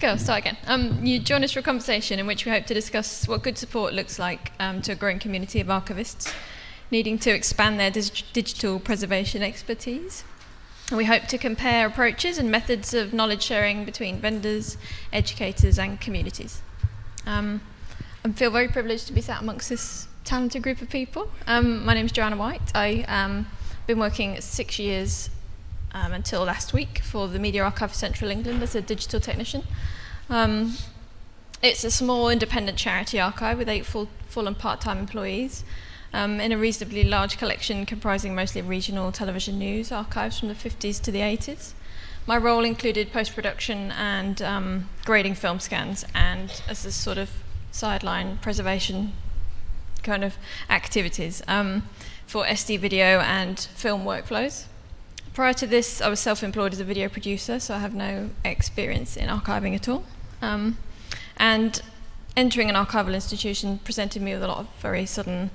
Go, start again. Um, you join us for a conversation in which we hope to discuss what good support looks like um, to a growing community of archivists needing to expand their dig digital preservation expertise. And we hope to compare approaches and methods of knowledge sharing between vendors, educators and communities. Um, I feel very privileged to be sat amongst this talented group of people. Um, my name is Joanna White. I um, been working six years um, until last week for the Media Archive of Central England as a digital technician. Um, it's a small independent charity archive with eight full, full and part-time employees um, in a reasonably large collection comprising mostly regional television news archives from the 50s to the 80s. My role included post-production and um, grading film scans and as a sort of sideline preservation kind of activities. Um, for SD video and film workflows. Prior to this, I was self-employed as a video producer, so I have no experience in archiving at all. Um, and entering an archival institution presented me with a lot of very sudden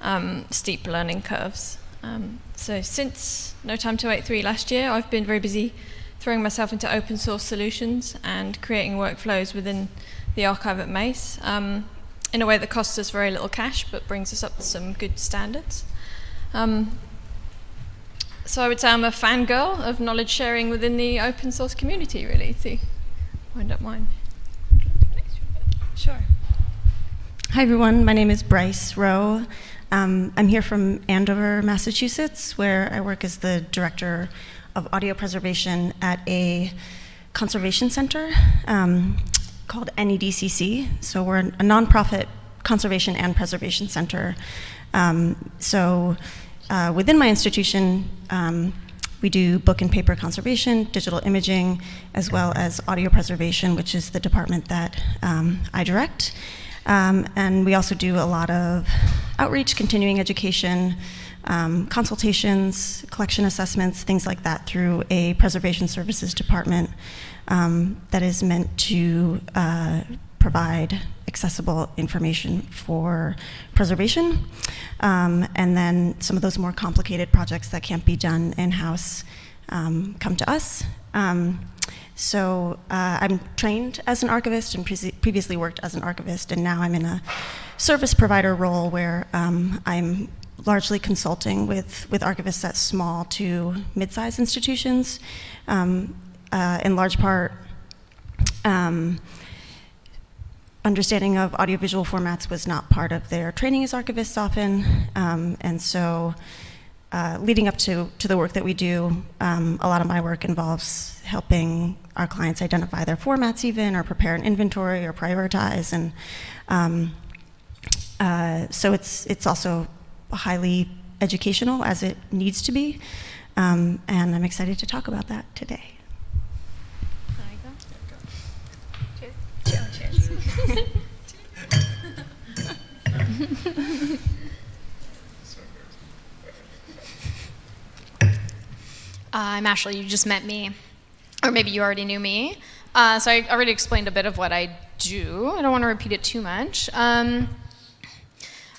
um, steep learning curves. Um, so since No Time to Wait 3 last year, I've been very busy throwing myself into open source solutions and creating workflows within the archive at Mace um, in a way that costs us very little cash but brings us up to some good standards. Um, so I would say I'm a fangirl of knowledge sharing within the open source community, really, to wind up mine. Sure. Hi, everyone. My name is Bryce Roe. Um, I'm here from Andover, Massachusetts, where I work as the director of audio preservation at a conservation center um, called NEDCC. So we're a nonprofit conservation and preservation center. Um, so uh, within my institution, um, we do book and paper conservation, digital imaging, as well as audio preservation, which is the department that um, I direct. Um, and we also do a lot of outreach, continuing education, um, consultations, collection assessments, things like that through a preservation services department um, that is meant to uh, provide accessible information for preservation. Um, and then some of those more complicated projects that can't be done in-house um, come to us. Um, so uh, I'm trained as an archivist and pre previously worked as an archivist, and now I'm in a service provider role where um, I'm largely consulting with, with archivists at small to mid-sized institutions, um, uh, in large part um, understanding of audiovisual formats was not part of their training as archivists often, um, and so uh, leading up to, to the work that we do, um, a lot of my work involves helping our clients identify their formats even, or prepare an inventory, or prioritize, and um, uh, so it's, it's also highly educational as it needs to be, um, and I'm excited to talk about that today. I'm Ashley, you just met me, or maybe you already knew me. Uh, so I already explained a bit of what I do. I don't want to repeat it too much. Um,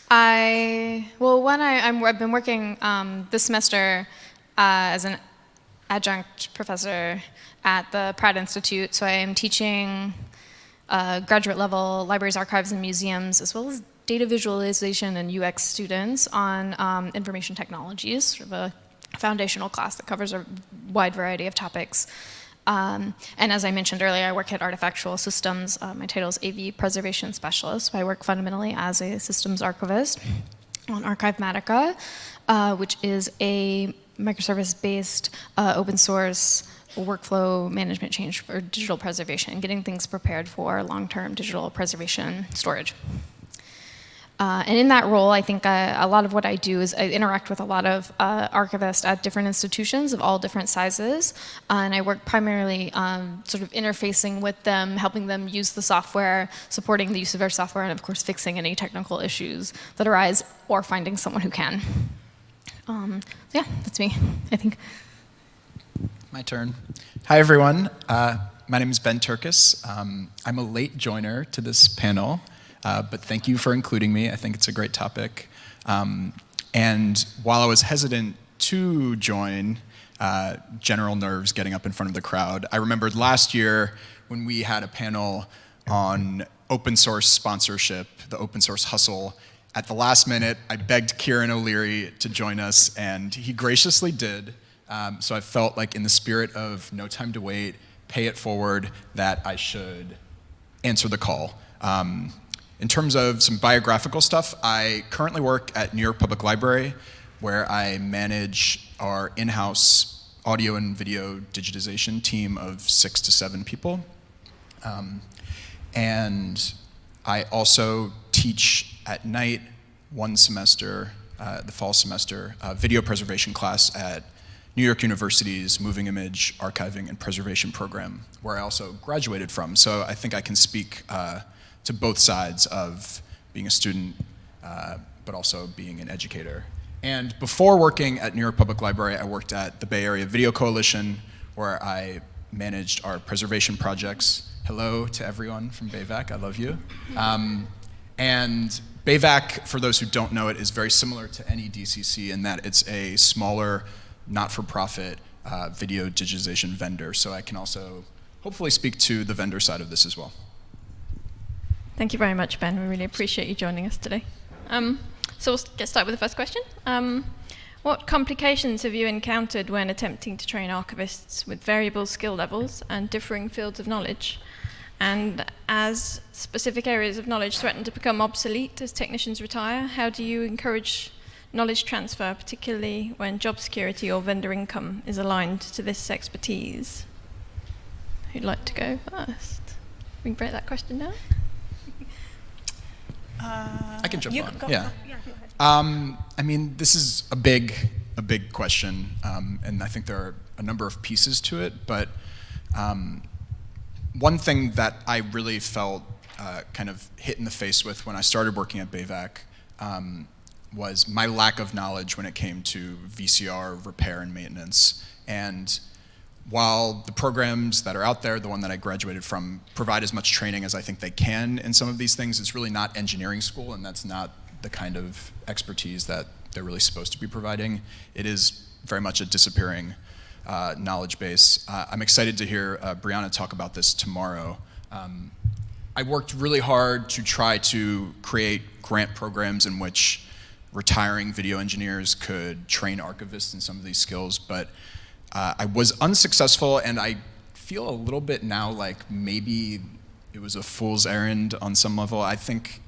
I, well, when I, i have been working um, this semester uh, as an adjunct professor at the Pratt Institute, so I am teaching uh, graduate level libraries, archives, and museums, as well as data visualization and UX students on um, information technologies, sort of a foundational class that covers a wide variety of topics. Um, and as I mentioned earlier, I work at Artifactual Systems. Uh, my title is AV Preservation Specialist. So I work fundamentally as a systems archivist on Archivematica, uh, which is a microservice-based uh, open source workflow management change for digital preservation, getting things prepared for long-term digital preservation storage. Uh, and in that role, I think uh, a lot of what I do is I interact with a lot of uh, archivists at different institutions of all different sizes. Uh, and I work primarily um, sort of interfacing with them, helping them use the software, supporting the use of their software, and of course fixing any technical issues that arise or finding someone who can. Um, so yeah, that's me, I think. My turn. Hi, everyone. Uh, my name is Ben Turkus. Um, I'm a late joiner to this panel, uh, but thank you for including me. I think it's a great topic. Um, and while I was hesitant to join, uh, general nerves getting up in front of the crowd. I remembered last year when we had a panel on open source sponsorship, the open source hustle. At the last minute, I begged Kieran O'Leary to join us, and he graciously did. Um, so I felt like, in the spirit of no time to wait, pay it forward, that I should answer the call. Um, in terms of some biographical stuff, I currently work at New York Public Library, where I manage our in house audio and video digitization team of six to seven people. Um, and I also teach at night one semester, uh, the fall semester, uh, video preservation class at New York University's Moving Image Archiving and Preservation program, where I also graduated from. So I think I can speak uh, to both sides of being a student, uh, but also being an educator. And before working at New York Public Library, I worked at the Bay Area Video Coalition, where I managed our preservation projects. Hello to everyone from BAVAC, I love you. Um, and BAVAC, for those who don't know it, is very similar to NEDCC in that it's a smaller not-for-profit uh, video digitization vendor. So I can also hopefully speak to the vendor side of this as well. Thank you very much, Ben. We really appreciate you joining us today. Um, so we'll get started with the first question. Um, what complications have you encountered when attempting to train archivists with variable skill levels and differing fields of knowledge? And as specific areas of knowledge threaten to become obsolete as technicians retire, how do you encourage knowledge transfer, particularly when job security or vendor income is aligned to this expertise? Who'd like to go first? We can break that question down. Uh, I can jump you on. Go, yeah. Go, yeah. Um, I mean, this is a big, a big question, um, and I think there are a number of pieces to it. But um, one thing that I really felt uh, kind of hit in the face with when I started working at BAVAC um, was my lack of knowledge when it came to VCR repair and maintenance. And while the programs that are out there, the one that I graduated from, provide as much training as I think they can in some of these things, it's really not engineering school, and that's not the kind of expertise that they're really supposed to be providing. It is very much a disappearing uh, knowledge base. Uh, I'm excited to hear uh, Brianna talk about this tomorrow. Um, I worked really hard to try to create grant programs in which retiring video engineers could train archivists in some of these skills, but uh, I was unsuccessful, and I feel a little bit now like maybe it was a fool's errand on some level. I think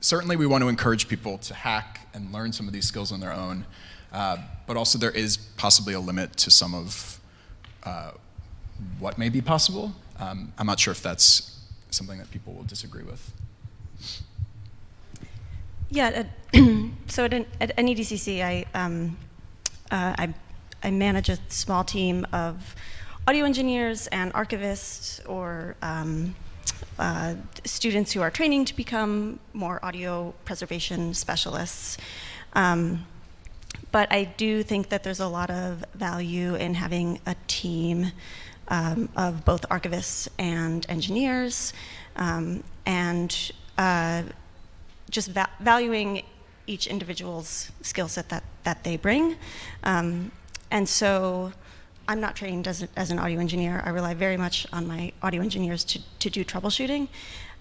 certainly we want to encourage people to hack and learn some of these skills on their own, uh, but also there is possibly a limit to some of uh, what may be possible. Um, I'm not sure if that's something that people will disagree with. Yeah, at, so at, at NEDCC, I, um, uh, I, I manage a small team of audio engineers and archivists or um, uh, students who are training to become more audio preservation specialists. Um, but I do think that there's a lot of value in having a team um, of both archivists and engineers, um, and uh, just va valuing each individual's skill set that, that they bring. Um, and so I'm not trained as, a, as an audio engineer. I rely very much on my audio engineers to, to do troubleshooting.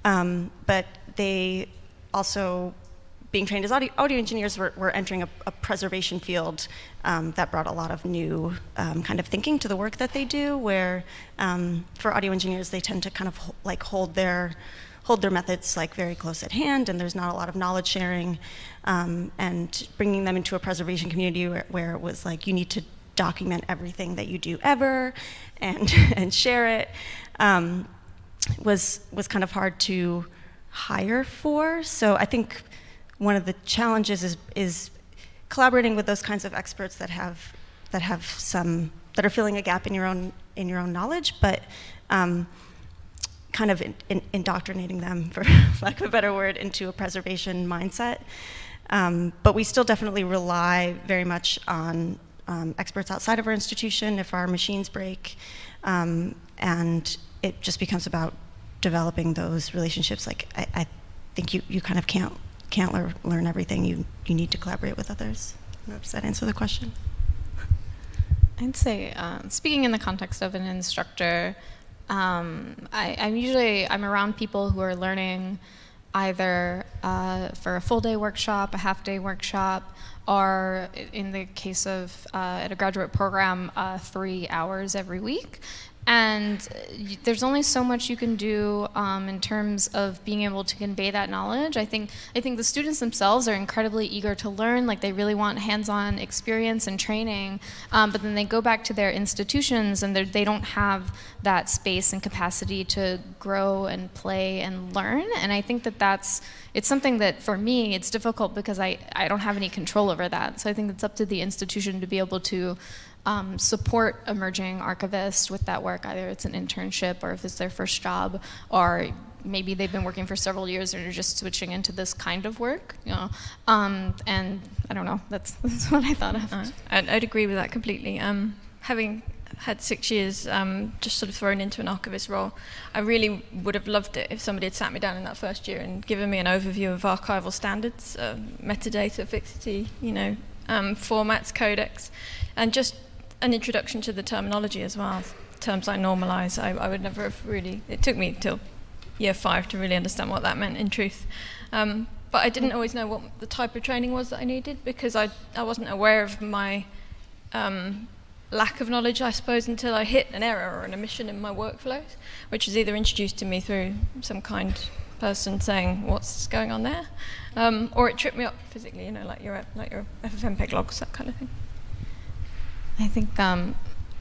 Um, but they also, being trained as audio, audio engineers, were, were entering a, a preservation field um, that brought a lot of new um, kind of thinking to the work that they do, where um, for audio engineers, they tend to kind of like hold their hold their methods like very close at hand and there's not a lot of knowledge sharing um, and bringing them into a preservation community where, where, it was like you need to document everything that you do ever and, and share it um, was, was kind of hard to hire for. So I think one of the challenges is, is collaborating with those kinds of experts that have, that have some, that are filling a gap in your own, in your own knowledge, but um, kind of in, in, indoctrinating them, for lack of a better word, into a preservation mindset. Um, but we still definitely rely very much on um, experts outside of our institution if our machines break. Um, and it just becomes about developing those relationships. Like I, I think you, you kind of can't can't lear, learn everything. You you need to collaborate with others. Does that answer the question? I'd say, um, speaking in the context of an instructor, um, I, I'm usually I'm around people who are learning either uh, for a full day workshop, a half day workshop, or in the case of uh, at a graduate program, uh, three hours every week. And there's only so much you can do um, in terms of being able to convey that knowledge. I think I think the students themselves are incredibly eager to learn. Like they really want hands-on experience and training. Um, but then they go back to their institutions and they don't have that space and capacity to grow and play and learn. And I think that that's it's something that for me it's difficult because I I don't have any control over that. So I think it's up to the institution to be able to um, support emerging archivists with that work, either it's an internship or if it's their first job, or maybe they've been working for several years and are just switching into this kind of work, you know. Um, and I don't know, that's, that's what I thought of. Uh, I'd, I'd, agree with that completely. Um, having had six years um, just sort of thrown into an archivist role, I really would have loved it if somebody had sat me down in that first year and given me an overview of archival standards, uh, metadata, fixity, you know, um, formats, codecs, and just an introduction to the terminology as well. Terms like normalize, I, I would never have really, it took me till year five to really understand what that meant in truth. Um, but I didn't always know what the type of training was that I needed because I, I wasn't aware of my um, lack of knowledge, I suppose, until I hit an error or an omission in my workflows, which was either introduced to me through some kind person saying what's going on there, um, or it tripped me up physically, you know, like your like your FFmpeg logs, that kind of thing. I think um,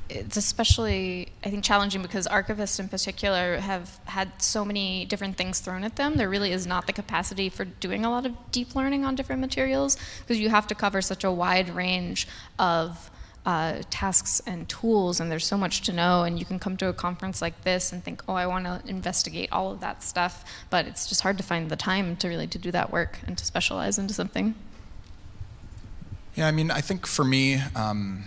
it's especially, I think, challenging because archivists in particular have had so many different things thrown at them. There really is not the capacity for doing a lot of deep learning on different materials because you have to cover such a wide range of uh, tasks and tools, and there's so much to know. And you can come to a conference like this and think, oh, I want to investigate all of that stuff, but it's just hard to find the time to really to do that work and to specialize into something. Yeah, I mean, I think for me. Um,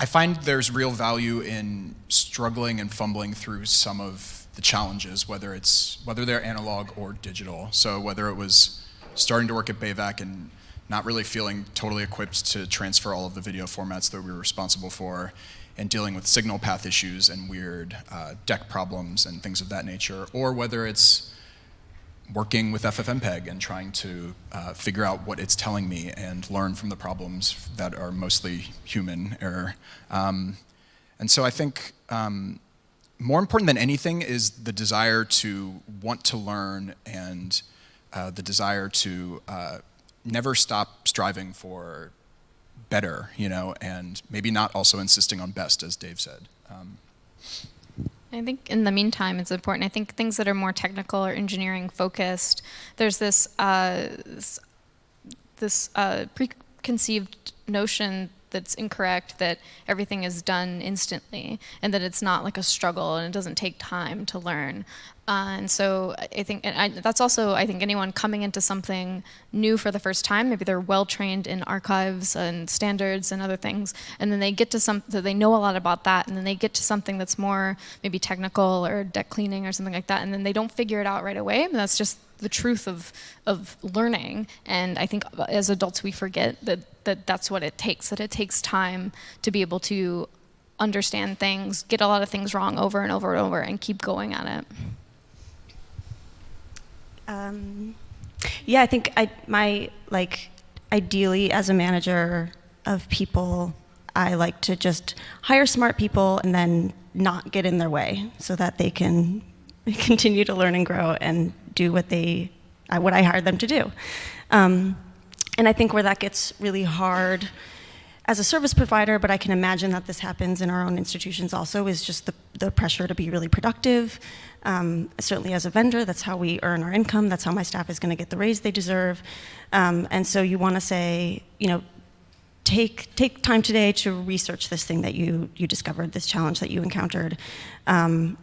I find there's real value in struggling and fumbling through some of the challenges, whether it's whether they're analog or digital. So whether it was starting to work at Bayvac and not really feeling totally equipped to transfer all of the video formats that we were responsible for, and dealing with signal path issues and weird uh, deck problems and things of that nature, or whether it's working with FFmpeg and trying to uh, figure out what it's telling me and learn from the problems that are mostly human error. Um, and so I think um, more important than anything is the desire to want to learn and uh, the desire to uh, never stop striving for better, you know, and maybe not also insisting on best, as Dave said. Um, I think in the meantime, it's important. I think things that are more technical or engineering focused, there's this uh, this, uh, preconceived notion that's incorrect that everything is done instantly and that it's not like a struggle and it doesn't take time to learn. Uh, and so I think and I, that's also, I think, anyone coming into something new for the first time, maybe they're well trained in archives and standards and other things, and then they get to some, so they know a lot about that, and then they get to something that's more maybe technical or deck cleaning or something like that, and then they don't figure it out right away. And that's just the truth of, of learning. And I think as adults, we forget that, that that's what it takes, that it takes time to be able to understand things, get a lot of things wrong over and over and over, and keep going at it. Um, yeah, I think I, my, like, ideally as a manager of people, I like to just hire smart people and then not get in their way so that they can continue to learn and grow and do what they, uh, what I hired them to do. Um, and I think where that gets really hard as a service provider, but I can imagine that this happens in our own institutions also, is just the, the pressure to be really productive. Um, certainly as a vendor, that's how we earn our income, that's how my staff is gonna get the raise they deserve. Um, and so you wanna say, you know, take, take time today to research this thing that you, you discovered, this challenge that you encountered, um,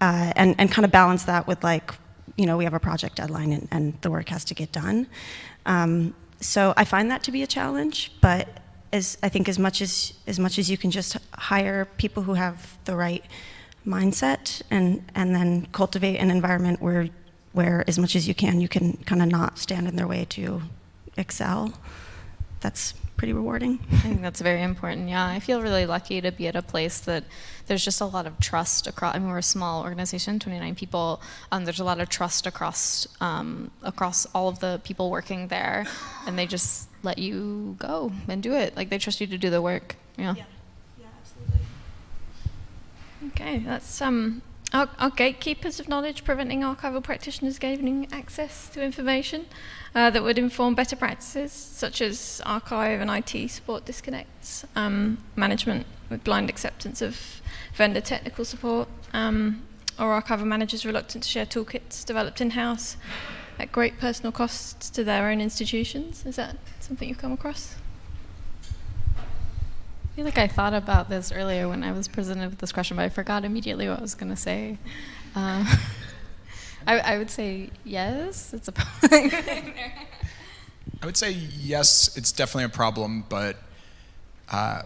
uh, and, and kind of balance that with like, you know, we have a project deadline and, and the work has to get done. Um, so I find that to be a challenge, but as I think as much as as much as you can just hire people who have the right mindset and and then cultivate an environment where where as much as you can you can kind of not stand in their way to excel that's pretty rewarding. I think that's very important. Yeah, I feel really lucky to be at a place that there's just a lot of trust across. I mean, we're a small organization, 29 people. Um, there's a lot of trust across um, across all of the people working there, and they just let you go and do it. Like they trust you to do the work. Yeah. Yeah, absolutely. Okay, that's um, our, our gatekeepers of knowledge, preventing archival practitioners gaining access to information uh, that would inform better practices, such as archive and IT support disconnects, um, management with blind acceptance of vendor technical support, um, or archival managers reluctant to share toolkits developed in-house at great personal costs to their own institutions. Is that something you've come across? I feel like I thought about this earlier when I was presented with this question, but I forgot immediately what I was going to say. Uh, I, I, would say yes, it's a problem. I would say yes, it's definitely a problem, but uh,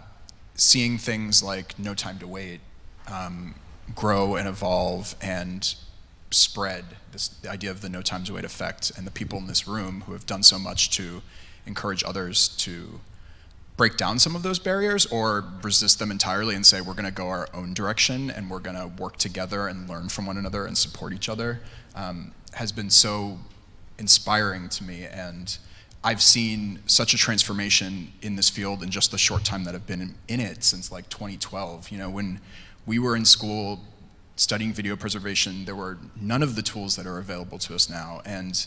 seeing things like No Time to Wait um, grow and evolve and spread this idea of the No Time to Wait effect and the people in this room who have done so much to encourage others to break down some of those barriers or resist them entirely and say we're going to go our own direction and we're going to work together and learn from one another and support each other um, has been so inspiring to me. And I've seen such a transformation in this field in just the short time that I've been in, in it since like 2012 you know when we were in school studying video preservation there were none of the tools that are available to us now. And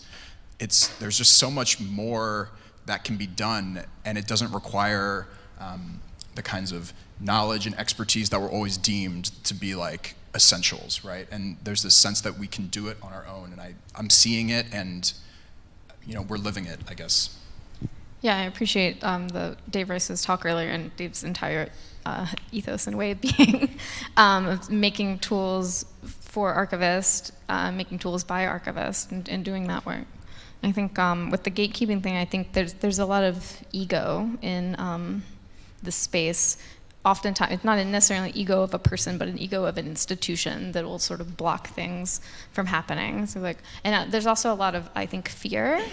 it's there's just so much more that can be done, and it doesn't require um, the kinds of knowledge and expertise that were always deemed to be like essentials, right? And there's this sense that we can do it on our own, and I, I'm seeing it, and you know, we're living it, I guess. Yeah, I appreciate um, the Dave Rice's talk earlier and Dave's entire uh, ethos and way of being, um, of making tools for archivists, uh, making tools by archivists, and, and doing that work. I think um, with the gatekeeping thing, I think there's there's a lot of ego in um, the space. Oftentimes, it's not necessarily ego of a person, but an ego of an institution that will sort of block things from happening. So like, and uh, there's also a lot of I think fear,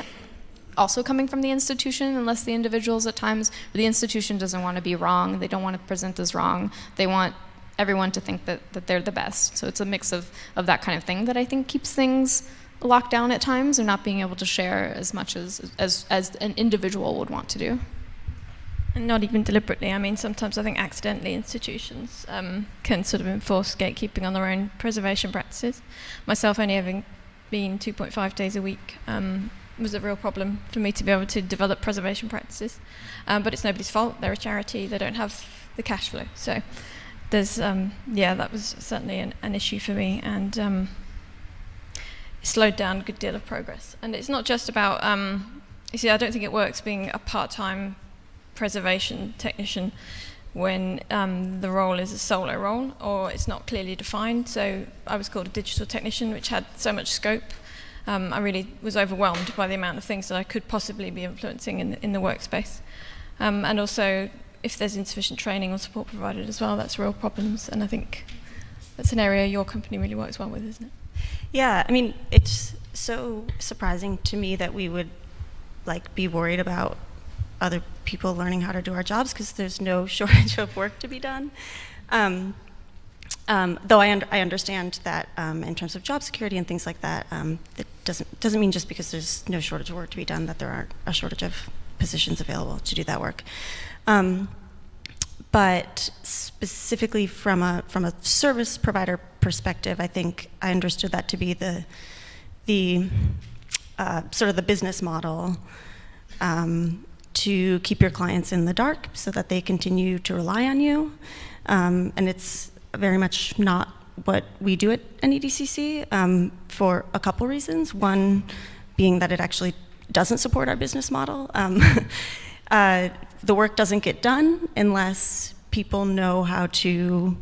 also coming from the institution, unless the individuals at times the institution doesn't want to be wrong. They don't want to present as wrong. They want everyone to think that, that they're the best. So it's a mix of, of that kind of thing that I think keeps things locked down at times and not being able to share as much as, as, as an individual would want to do. And not even deliberately. I mean, sometimes I think accidentally institutions um, can sort of enforce gatekeeping on their own preservation practices. Myself only having been 2.5 days a week um, was a real problem for me to be able to develop preservation practices. Um, but it's nobody's fault. They're a charity. They don't have the cash flow. So there's, um, yeah, that was certainly an, an issue for me. And um, slowed down a good deal of progress. And it's not just about, um, you see, I don't think it works being a part-time preservation technician when um, the role is a solo role or it's not clearly defined. So I was called a digital technician, which had so much scope. Um, I really was overwhelmed by the amount of things that I could possibly be influencing in the, in the workspace. Um, and also, if there's insufficient training or support provided as well, that's real problems. And I think that's an area your company really works well with, isn't it? Yeah, I mean, it's so surprising to me that we would like be worried about other people learning how to do our jobs because there's no shortage of work to be done. Um, um, though I, un I, understand that um, in terms of job security and things like that, um, it doesn't doesn't mean just because there's no shortage of work to be done that there aren't a shortage of positions available to do that work. Um, but specifically from a from a service provider perspective, I think I understood that to be the the uh, sort of the business model um, to keep your clients in the dark so that they continue to rely on you, um, and it's very much not what we do at NEDCC um, for a couple reasons. One being that it actually doesn't support our business model. Um, uh, the work doesn't get done unless people know how to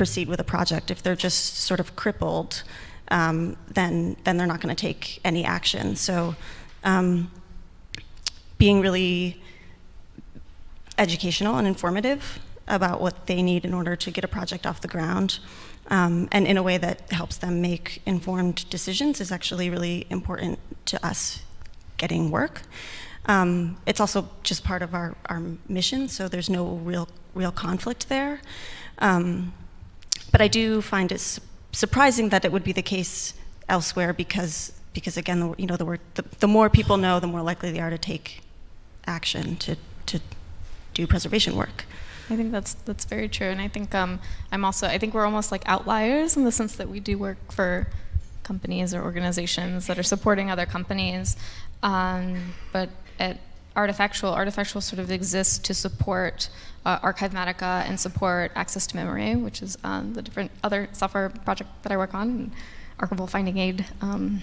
proceed with a project. If they're just sort of crippled, um, then, then they're not going to take any action. So um, being really educational and informative about what they need in order to get a project off the ground um, and in a way that helps them make informed decisions is actually really important to us getting work. Um, it's also just part of our, our mission, so there's no real real conflict there. Um, but I do find it su- surprising that it would be the case elsewhere because because again, the, you know, the, word, the, the more people know, the more likely they are to take action to, to do preservation work. I think that's that's very true, and I think um, I'm also I think we're almost like outliers in the sense that we do work for companies or organizations that are supporting other companies, um, but at Artifactual, Artifactual sort of exists to support uh, Archivematica and support Access to Memory, which is um, the different other software project that I work on, Archival Finding Aid um,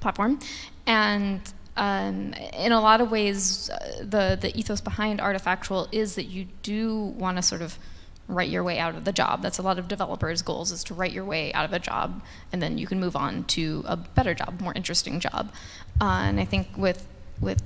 platform, and um, in a lot of ways, uh, the the ethos behind Artifactual is that you do want to sort of write your way out of the job. That's a lot of developers' goals is to write your way out of a job, and then you can move on to a better job, more interesting job. Uh, and I think with with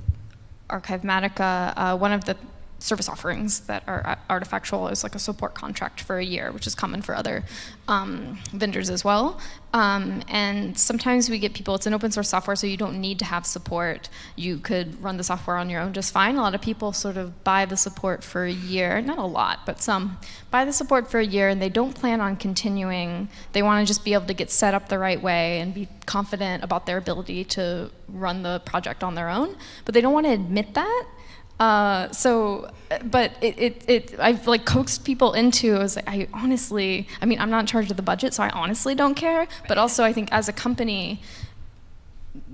Archivematica, uh, one of the service offerings that are artifactual is like a support contract for a year, which is common for other um, vendors as well. Um, and sometimes we get people, it's an open source software, so you don't need to have support. You could run the software on your own just fine. A lot of people sort of buy the support for a year, not a lot, but some buy the support for a year and they don't plan on continuing. They want to just be able to get set up the right way and be confident about their ability to run the project on their own, but they don't want to admit that. Uh, so, but it, it, it, I've like coaxed people into, I was like, I honestly, I mean, I'm not in charge of the budget, so I honestly don't care. But also, I think as a company,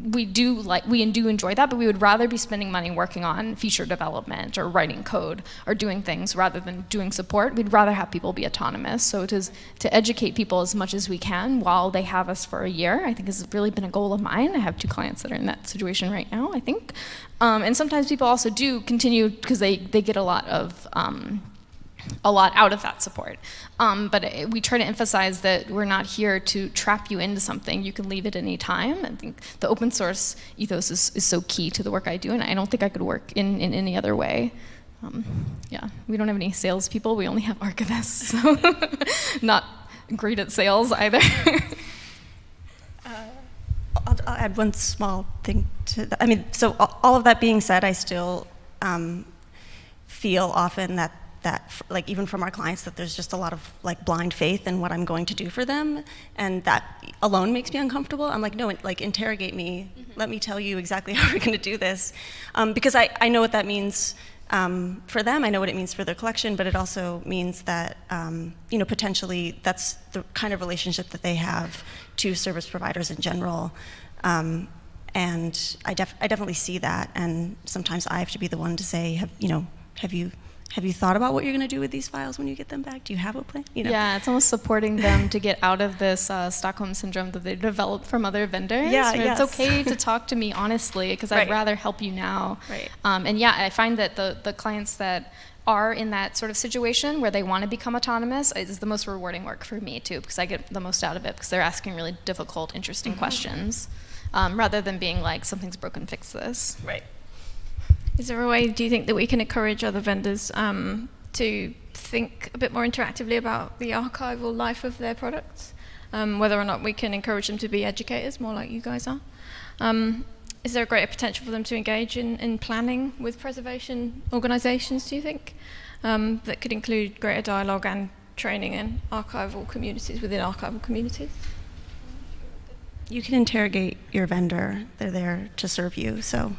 we do like we do enjoy that, but we would rather be spending money working on feature development or writing code or doing things rather than doing support. We'd rather have people be autonomous. So it is to educate people as much as we can while they have us for a year. I think has really been a goal of mine. I have two clients that are in that situation right now. I think, um, and sometimes people also do continue because they they get a lot of. Um, a lot out of that support. Um, but it, we try to emphasize that we're not here to trap you into something. You can leave at any time. I think the open source ethos is, is so key to the work I do, and I don't think I could work in, in any other way. Um, yeah, we don't have any salespeople. We only have archivists, so not great at sales either. uh, I'll, I'll, add one small thing to that. I mean, so all of that being said, I still um, feel often that that like even from our clients that there's just a lot of like blind faith in what I'm going to do for them and that alone makes me uncomfortable. I'm like no like interrogate me. Mm -hmm. let me tell you exactly how we're going to do this. Um, because I, I know what that means um, for them. I know what it means for their collection but it also means that um, you know potentially that's the kind of relationship that they have to service providers in general. Um, and I, def I definitely see that and sometimes I have to be the one to say have you know have you have you thought about what you're going to do with these files when you get them back? Do you have a plan? You know? Yeah, it's almost supporting them to get out of this uh, Stockholm syndrome that they developed from other vendors. Yeah, yes. It's okay to talk to me honestly because right. I'd rather help you now. Right. Um, and yeah, I find that the, the clients that are in that sort of situation where they want to become autonomous is the most rewarding work for me too because I get the most out of it because they're asking really difficult, interesting mm -hmm. questions um, rather than being like something's broken, fix this. Right. Is there a way, do you think, that we can encourage other vendors um, to think a bit more interactively about the archival life of their products? Um, whether or not we can encourage them to be educators, more like you guys are. Um, is there a greater potential for them to engage in, in planning with preservation organisations, do you think? Um, that could include greater dialogue and training in archival communities within archival communities? You can interrogate your vendor. They're there to serve you, so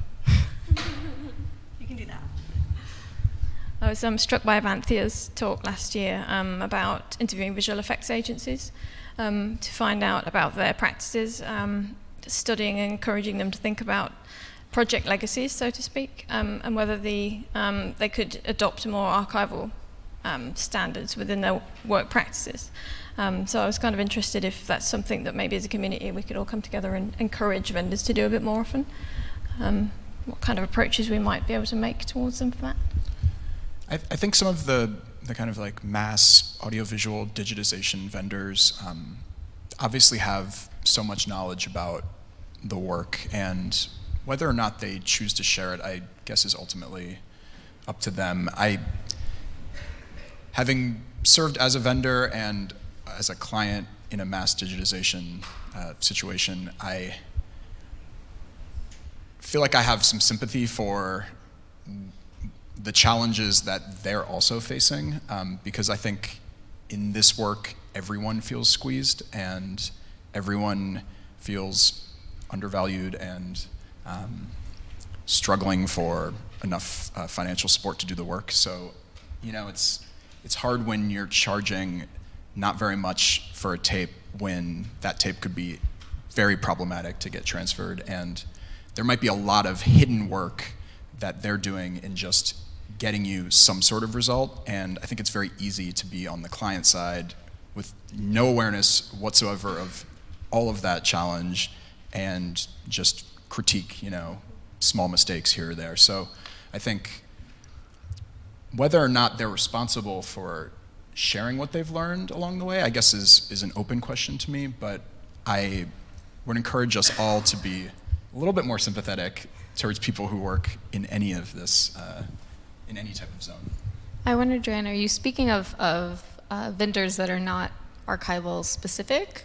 I was um, struck by Evanthia's talk last year um, about interviewing visual effects agencies um, to find out about their practices, um, studying and encouraging them to think about project legacies, so to speak, um, and whether the, um, they could adopt more archival standards within their work practices. so I was kind of interested if that's something that maybe as a community we could all come together and encourage vendors to do a bit more often. what kind of approaches we might be able to make towards them for that. I, I, think some of the, the kind of like mass audiovisual digitization vendors um, obviously have so much knowledge about the work and whether or not they choose to share it, I guess is ultimately up to them. I, having served as a vendor and as a client in a mass digitization uh, situation, I feel like I have some sympathy for the challenges that they're also facing um, because I think in this work everyone feels squeezed and everyone feels undervalued and um, struggling for enough uh, financial support to do the work. So, you know, it's it's hard when you're charging not very much for a tape when that tape could be very problematic to get transferred and there might be a lot of hidden work that they're doing in just getting you some sort of result. And I think it's very easy to be on the client side with no awareness whatsoever of all of that challenge and just critique, you know, small mistakes here or there. So I think whether or not they're responsible for sharing what they've learned along the way, I guess is, is an open question to me, but I would encourage us all to be a little bit more sympathetic towards people who work in any of this, uh, in any type of zone. I wonder, Joanne, are you speaking of, of uh, vendors that are not archival specific?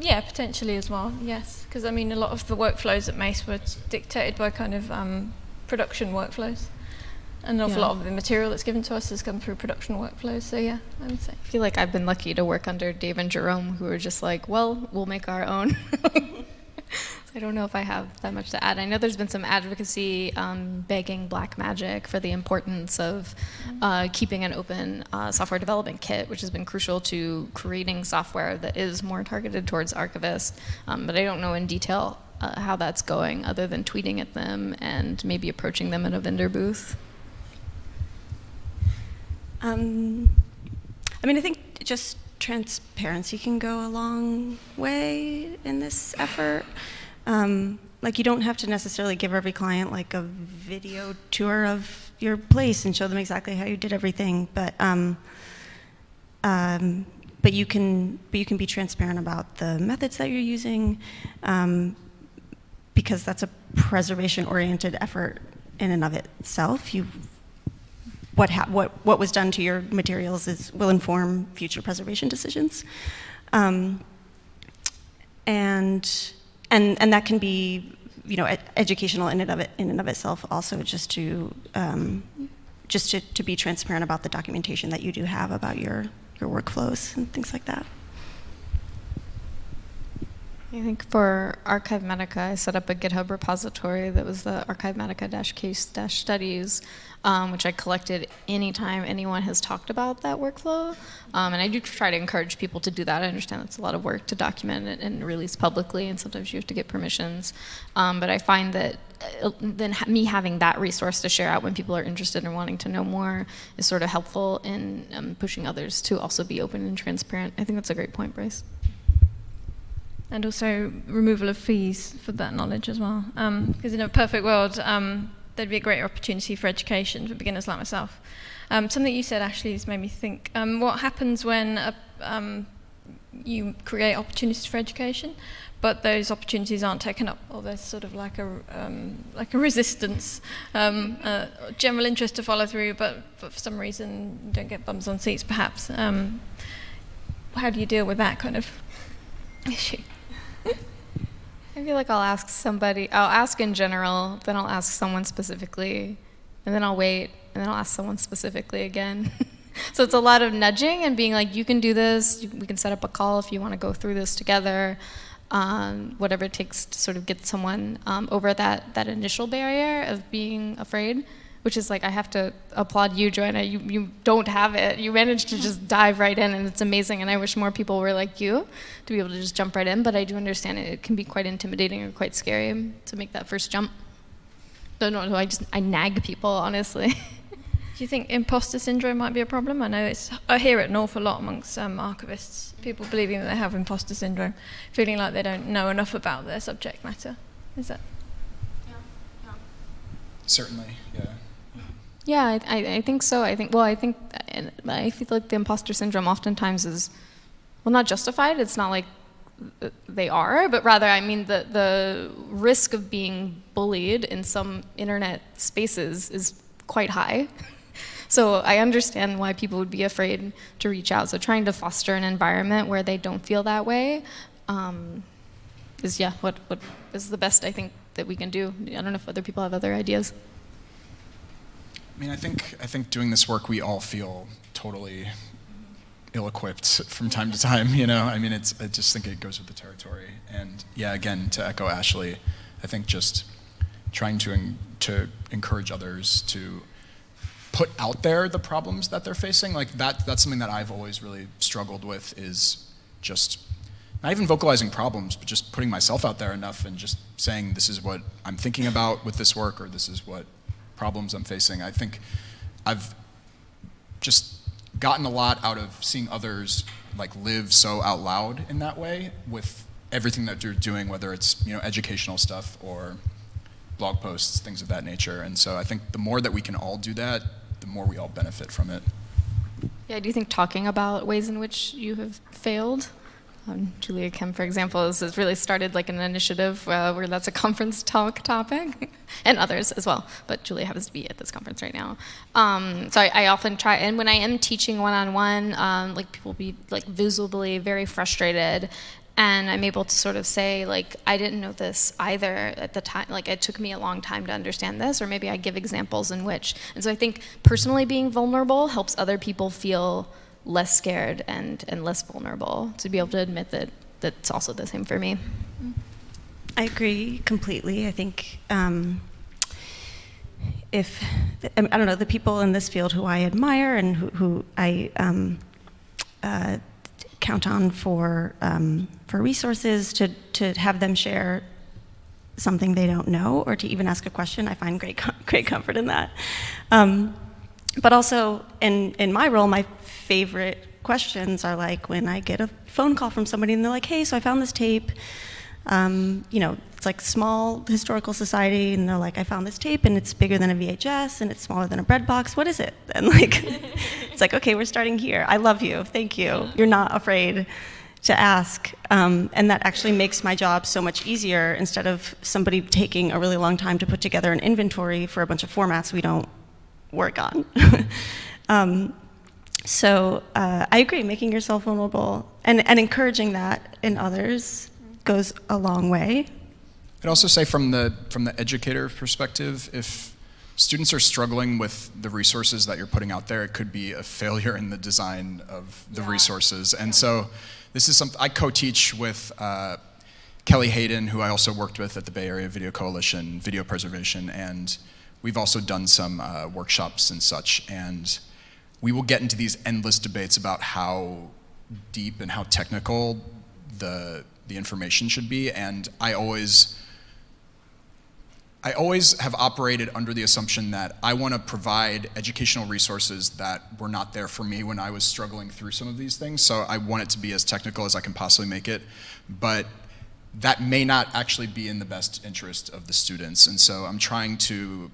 Yeah, potentially as well, yes. Because I mean, a lot of the workflows at Mace were dictated by kind of um, production workflows. And an awful Yeah. lot of the material that's given to us has come through production workflows, so yeah, I would say. I feel like I've been lucky to work under Dave and Jerome, who are just like, well, we'll make our own. I don't know if I have that much to add. I know there's been some advocacy um, begging Blackmagic for the importance of uh, keeping an open uh, software development kit, which has been crucial to creating software that is more targeted towards archivists. Um, but I don't know in detail uh, how that's going, other than tweeting at them and maybe approaching them at a vendor booth. Um, I mean, I think just transparency can go a long way in this effort. Um, like, you don't have to necessarily give every client like a video tour of your place and show them exactly how you did everything, but um, um, but you can but you can be transparent about the methods that you're using, um, because that's a preservation-oriented effort in and of itself. You what, what, what was done to your materials is, will inform future preservation decisions. Um, and, and, and that can be, you know, ed- educational in and of, it, in and of itself also just to, um, just to, to be transparent about the documentation that you do have about your, your workflows and things like that. I think for Archivematica, I set up a GitHub repository that was the Archivematica-case-studies, um, which I collected anytime anyone has talked about that workflow. Um, and I do try to encourage people to do that. I understand it's a lot of work to document it and release publicly, and sometimes you have to get permissions. Um, but I find that uh, then ha- me having that resource to share out when people are interested and wanting to know more is sort of helpful in um, pushing others to also be open and transparent. I think that's a great point, Bryce. And also removal of fees for that knowledge as well. Because in a perfect world, um, there'd be a greater opportunity for education for beginners like myself. Um, something you said, Ashley, has made me think. Um, what happens when a, um, you create opportunities for education, but those opportunities aren't taken up, or there's sort of like a um, like a resistance, uh, general interest to follow through, but, but for some reason you don't get bums on seats, perhaps. Um, how do you deal with that kind of issue? I feel like I'll ask somebody, I'll ask in general, then I'll ask someone specifically, and then I'll wait, and then I'll ask someone specifically again. so it's a lot of nudging and being like, you can do this, we can set up a call if you want to go through this together, um, whatever it takes to sort of get someone um, over that, that initial barrier of being afraid. Which is like, I have to applaud you, Joanna. You, you don't have it. You managed to just dive right in, and it's amazing. And I wish more people were like you to be able to just jump right in. But I do understand it, it can be quite intimidating or quite scary to make that first jump. No, no, no I just I nag people, honestly. Do you think imposter syndrome might be a problem? I know it's I hear it an awful lot amongst um, archivists. People believing that they have imposter syndrome, feeling like they don't know enough about their subject matter. Is that? Yeah. Certainly, yeah. Yeah, I, I, I think so. I think well, I think and I feel like the imposter syndrome oftentimes is well not justified. It's not like they are, but rather I mean the the risk of being bullied in some internet spaces is quite high. So I understand why people would be afraid to reach out. So trying to foster an environment where they don't feel that way um, is yeah what what is the best I think that we can do. I don't know if other people have other ideas. I mean, I think I think doing this work, we all feel totally ill-equipped from time to time. You know, I mean, it's I just think it goes with the territory. And yeah, again, to echo Ashley, I think just trying to to encourage others to put out there the problems that they're facing, like that that's something that I've always really struggled with is just not even vocalizing problems, but just putting myself out there enough and just saying this is what I'm thinking about with this work or this is what problems I'm facing. I think I've just gotten a lot out of seeing others like live so out loud in that way with everything that you're doing, whether it's you know educational stuff or blog posts, things of that nature. And so I think the more that we can all do that, the more we all benefit from it. Yeah, do you think talking about ways in which you have failed um, Julia Kim, for example, has, really started like an initiative uh, where that's a conference talk topic, and others as well. But Julia happens to be at this conference right now. Um, so I, I, often try, and when I am teaching one-on-one, um, like people be like visibly very frustrated, and I'm able to sort of say like I didn't know this either at the time. Like it took me a long time to understand this, or maybe I give examples in which. And so I think personally being vulnerable helps other people feel less scared and, and less vulnerable to be able to admit that that's also the same for me. I agree completely. I think um, if, I don't know, the people in this field who I admire and who, who I um, uh, count on for, um, for resources to, to have them share something they don't know or to even ask a question, I find great, great comfort in that. Um, but also in, in my role, my favorite questions are like when I get a phone call from somebody and they're like, hey, so I found this tape. Um, you know, it's like small historical society, and they're like, I found this tape, and it's bigger than a VHS, and it's smaller than a bread box. What is it? And like, it's like, okay, we're starting here. I love you. Thank you. You're not afraid to ask. Um, and that actually makes my job so much easier instead of somebody taking a really long time to put together an inventory for a bunch of formats we don't work on. um, so uh, I agree, making yourself vulnerable and, and encouraging that in others goes a long way. I'd also say from the, from the educator perspective, if students are struggling with the resources that you're putting out there, it could be a failure in the design of the yeah. resources. And yeah. so this is something, I co-teach with uh, Kelly Hayden, who I also worked with at the Bay Area Video Coalition, video preservation, and we've also done some uh, workshops and such. And we will get into these endless debates about how deep and how technical the, the information should be. And I always, I always have operated under the assumption that I want to provide educational resources that were not there for me when I was struggling through some of these things. So I want it to be as technical as I can possibly make it. But that may not actually be in the best interest of the students. And so I'm trying to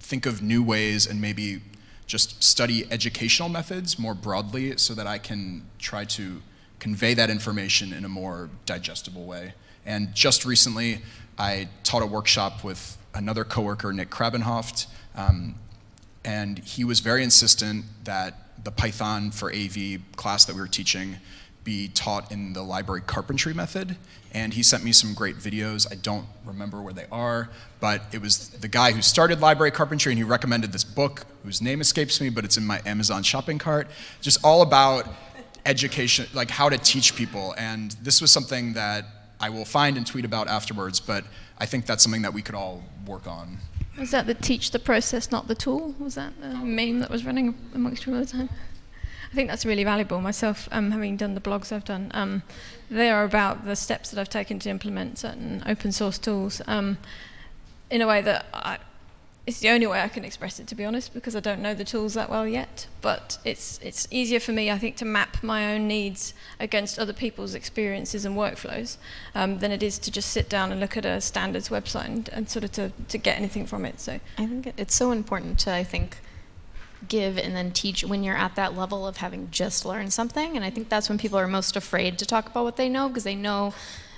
think of new ways and maybe just study educational methods more broadly so that I can try to convey that information in a more digestible way. And just recently, I taught a workshop with another coworker, Nick Krabbenhoeft, um, and he was very insistent that the Python for AV class that we were teaching be taught in the library carpentry method. And he sent me some great videos. I don't remember where they are, but it was the guy who started library carpentry and he recommended this book whose name escapes me, but it's in my Amazon shopping cart. Just all about education, like how to teach people. And this was something that I will find and tweet about afterwards, but I think that's something that we could all work on. Was that the teach the process, not the tool? Was that the meme that was running amongst you all the time? I think that's really valuable. Myself, um, having done the blogs I've done, um, they are about the steps that I've taken to implement certain open source tools um, in a way that I, it's the only way I can express it, to be honest, because I don't know the tools that well yet. But it's it's easier for me, I think, to map my own needs against other people's experiences and workflows um, than it is to just sit down and look at a standards website and, and sort of to, to get anything from it. So I think it's so important to I think give and then teach when you're at that level of having just learned something. And I think that's when people are most afraid to talk about what they know because they know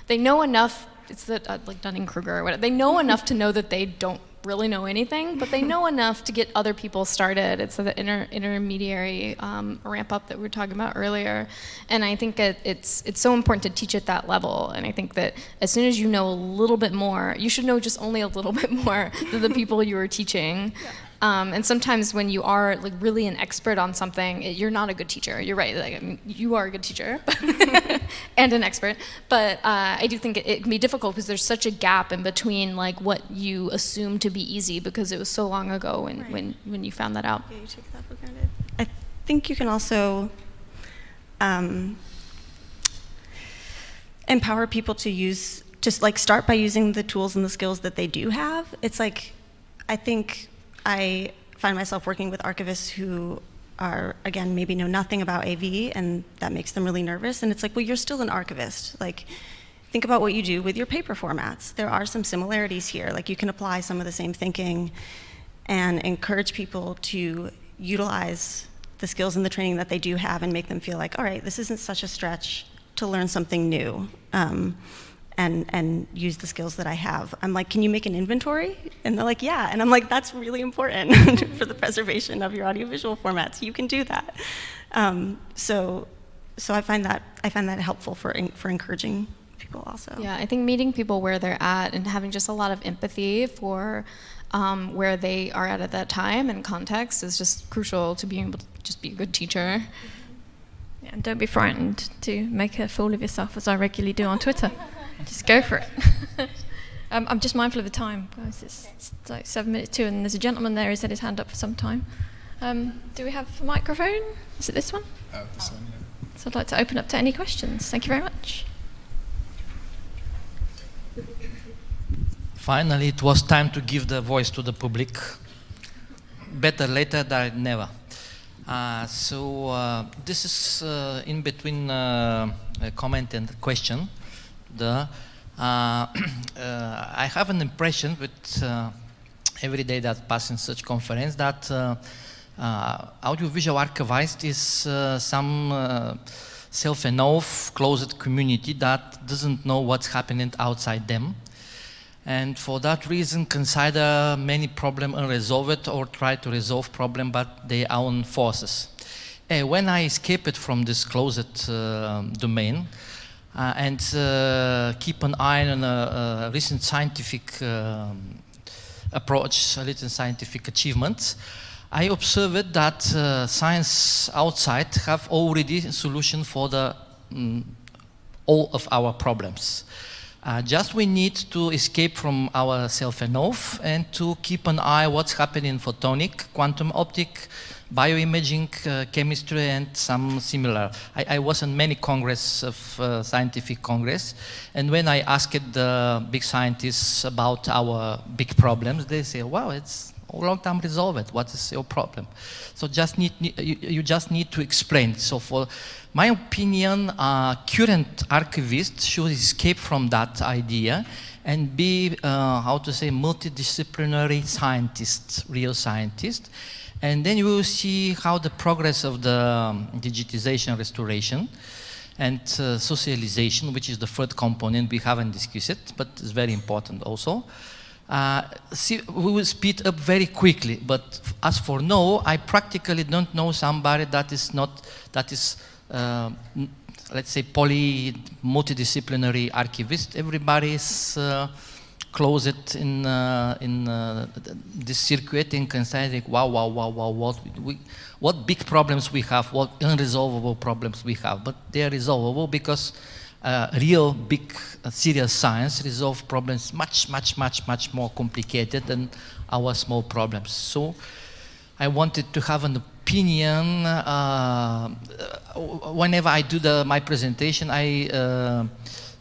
they know enough. It's that uh, like Dunning Kruger or whatever. They know enough to know that they don't really know anything, but they know enough to get other people started. It's the inter intermediary um, ramp up that we were talking about earlier, and I think it, it's it's so important to teach at that level. And I think that as soon as you know a little bit more, you should know just only a little bit more than the people you are teaching. Yeah. Um, and sometimes when you are like really an expert on something, it, you're not a good teacher. You're right. Like, I mean, you are a good teacher and an expert. But uh, I do think it, it, can be difficult because there's such a gap in between like what you assume to be easy because it was so long ago when, right. when, when you found that out. Yeah, you take that for granted. I think you can also um, empower people to use, just like start by using the tools and the skills that they do have. It's like, I think I find myself working with archivists who are, again, maybe know nothing about AV, and that makes them really nervous. And it's like, well, you're still an archivist. Like, think about what you do with your paper formats. There are some similarities here. Like, you can apply some of the same thinking and encourage people to utilize the skills and the training that they do have and make them feel like, all right, this isn't such a stretch to learn something new. Um, and, and use the skills that I have. I'm like, can you make an inventory? And they're like, yeah. And I'm like, that's really important for the preservation of your audiovisual formats. You can do that. Um, so, so I find that I find that helpful for for encouraging people also. Yeah, I think meeting people where they're at and having just a lot of empathy for um, where they are at at that time and context is just crucial to being able to just be a good teacher. Yeah, and don't be frightened to make a fool of yourself, as I regularly do on Twitter. Just go for it. um, I'm just mindful of the time, guys. It's, it's, like seven minutes two, and there's a gentleman there who's had his hand up for some time. Um, do we have a microphone? Is it this one? Oh, this one, yeah. So I'd like to open up to any questions. Thank you very much. Finally, it was time to give the voice to the public. Better later than never. Uh, so uh, this is uh, in between uh, a comment and a question the, uh, uh, I have an impression with uh, every day that pass in such conference that audiovisual archivist is some self-enough, closed community that doesn't know what's happening outside them. And for that reason, consider many problems unresolved or try to resolve problem but their own forces. Uh, when I escaped from this closed uh, domain, uh, and uh, keep an eye on a, a recent scientific um, approach, a recent scientific achievement. I observed that uh, science outside have already a solution for the um, all of our problems. Uh, just we need to escape from our self-enough and to keep an eye what's happening in photonic, quantum optic, bioimaging, uh, chemistry, and some similar. I, I, was in many congress of uh, scientific congress, and when I asked the big scientists about our big problems, they say, "Wow, it's long time resolve it. What is your problem?" So just need you, you just need to explain. So for my opinion, uh, current archivists should escape from that idea and be, uh, how to say, multidisciplinary scientists, real scientists. And then you will see how the progress of the um, digitization restoration and uh, socialization, which is the third component, we haven't discussed it, but it's very important also. Uh, we will speed up very quickly, but as for now, I practically don't know somebody that is not, that is, uh, let's say, poly, multidisciplinary archivist. Everybody is uh, close it in uh, in uh, this circuit and consider wow wow wow wow what we what big problems we have what unresolvable problems we have but they are resolvable because uh, real big uh, serious science resolve problems much much much much more complicated than our small problems so I wanted to have an opinion uh, whenever I do the my presentation I uh,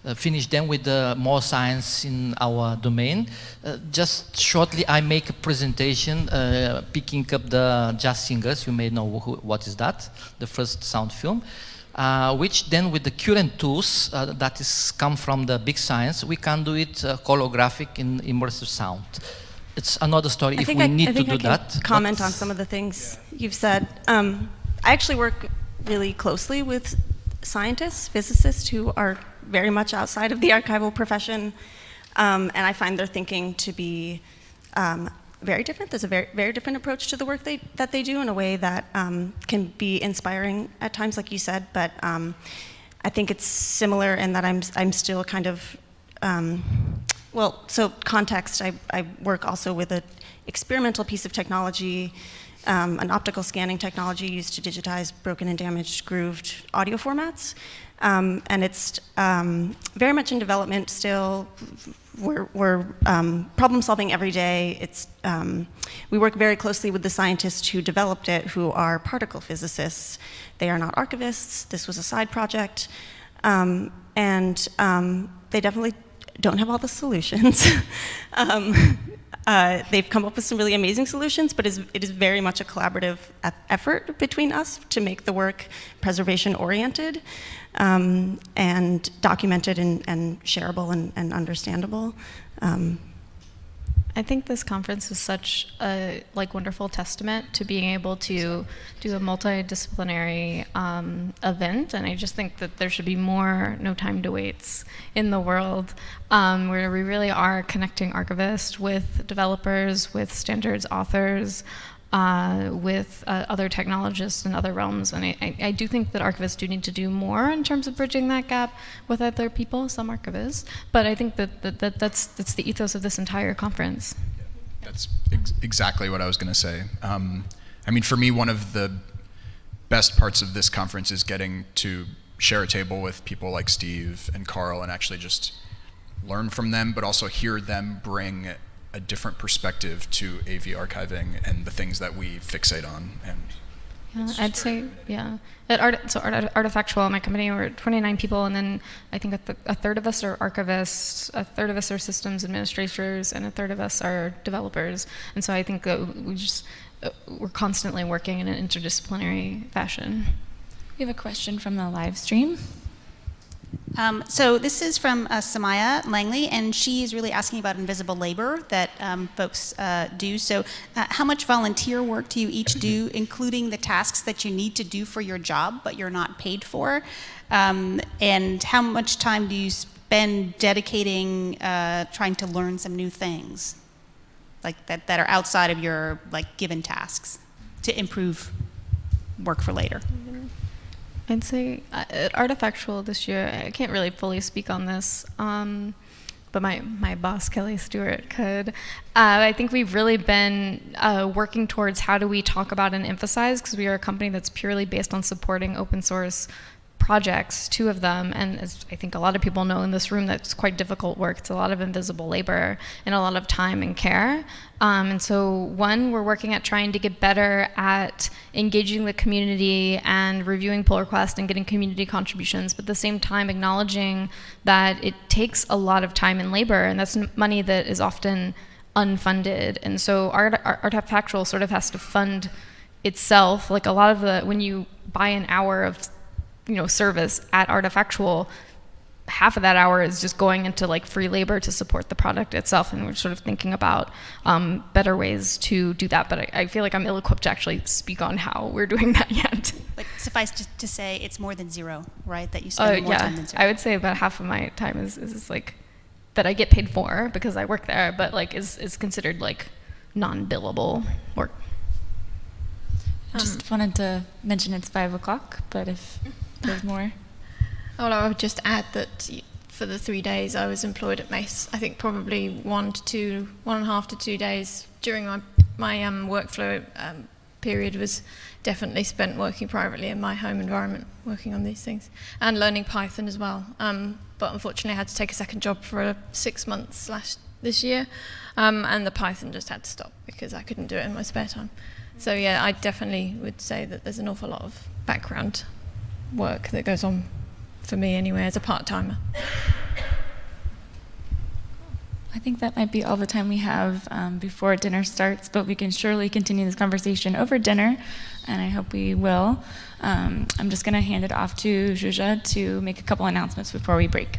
uh, finish them with uh, more science in our domain. Uh, just shortly, I make a presentation uh, picking up the Jazz Singers. You may know who, what is that, the first sound film. Uh, which then with the current tools uh, that is come from the big science, we can do it holographic in immersive sound. It's another story I if we I, need I to do that. Comment on some of the things yeah. you've said. Um, I actually work really closely with scientists, physicists who are very much outside of the archival profession, um, and I find their thinking to be um, very different. There's a very, very different approach to the work they, that they do in a way that um, can be inspiring at times, like you said. But um, I think it's similar in that I'm, I'm still kind of, um, well, so context, I, I work also with an experimental piece of technology, um, an optical scanning technology used to digitize broken and damaged grooved audio formats. Um, and it's um, very much in development still. We're, we're um, problem solving every day. It's, um, we work very closely with the scientists who developed it, who are particle physicists. They are not archivists. This was a side project. Um, and um, they definitely don't have all the solutions. Uh, they've come up with some really amazing solutions, but it is very much a collaborative effort between us to make the work preservation oriented um, and documented and, and shareable and, and understandable. Um, I think this conference is such a like wonderful testament to being able to do a multidisciplinary um, event, and I just think that there should be more no time to waits in the world, um, where we really are connecting archivists with developers, with standards authors, uh, with uh, other technologists in other realms. And I, I, I, do think that archivists do need to do more in terms of bridging that gap with other people, some archivists. But I think that, that, that that's, that's the ethos of this entire conference. That's ex exactly what I was going to say. Um, I mean, for me, one of the best parts of this conference is getting to share a table with people like Steve and Carl and actually just learn from them, but also hear them bring a different perspective to AV archiving and the things that we fixate on. And yeah, I'd say, yeah. At Art, so Art, Artifactual, my company, we're 29 people, and then I think a, th a, third of us are archivists, a third of us are systems administrators, and a third of us are developers. And so I think that we just, uh, we're constantly working in an interdisciplinary fashion. We have a question from the live stream. Um, so this is from uh, Somaya Langley, and she's really asking about invisible labor that um, folks uh, do. So uh, how much volunteer work do you each do, including the tasks that you need to do for your job, but you're not paid for? Um, and how much time do you spend dedicating uh, trying to learn some new things, like that, that are outside of your like given tasks to improve work for later? I'd say uh, at Artifactual this year, I can't really fully speak on this, um, but my, my boss, Kelly Stewart, could. Uh, I think we've really been uh, working towards how do we talk about and emphasize, because we are a company that's purely based on supporting open source projects, two of them, and as I think a lot of people know in this room, that's quite difficult work. It's a lot of invisible labor and a lot of time and care. Um, and so, one, we're working at trying to get better at engaging the community and reviewing pull requests and getting community contributions, but at the same time acknowledging that it takes a lot of time and labor, and that's money that is often unfunded. And so, art, Artifactual sort of has to fund itself. Like a lot of the, when you buy an hour of you know, service at Artifactual, half of that hour is just going into like free labor to support the product itself and we're sort of thinking about um, better ways to do that but I, I, feel like i'm ill-equipped to actually speak on how we're doing that yet. But suffice to, to say it's more than zero right that you spend uh, more yeah, time than zero. I would say about half of my time is, is like that i get paid for because i work there but like is, is considered like non-billable work. Just um, wanted to mention it's five o'clock but if there's more. Well, I would just add that for the three days I was employed at Mace, I think probably one to two, one and a half to two days during my my um, workflow um, period was definitely spent working privately in my home environment, working on these things, and learning Python as well. Um, but unfortunately, I had to take a second job for six months slash this year, um, and the Python just had to stop because I couldn't do it in my spare time. So yeah, I definitely would say that there's an awful lot of background work that goes on for me anyway as a part-timer. I think that might be all the time we have um, before dinner starts, but we can surely continue this conversation over dinner, and I hope we will. Um, I'm just going to hand it off to Zsuzsa to make a couple announcements before we break.